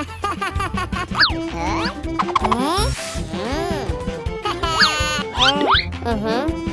Uhum.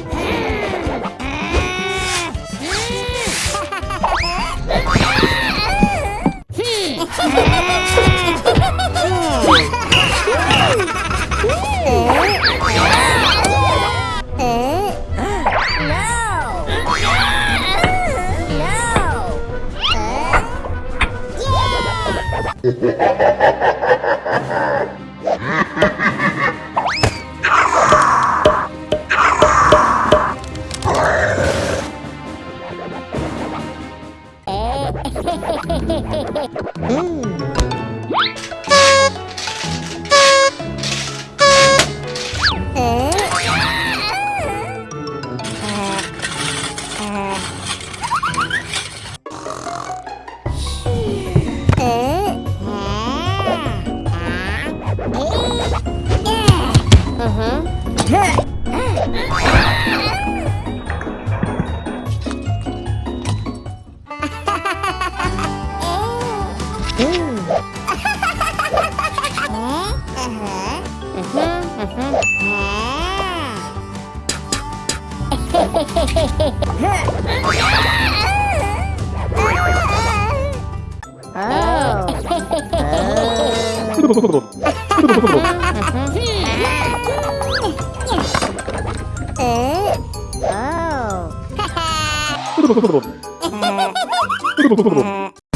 음. Mm-hmm. Mm-hmm. Mm-hmm. oh. Oh.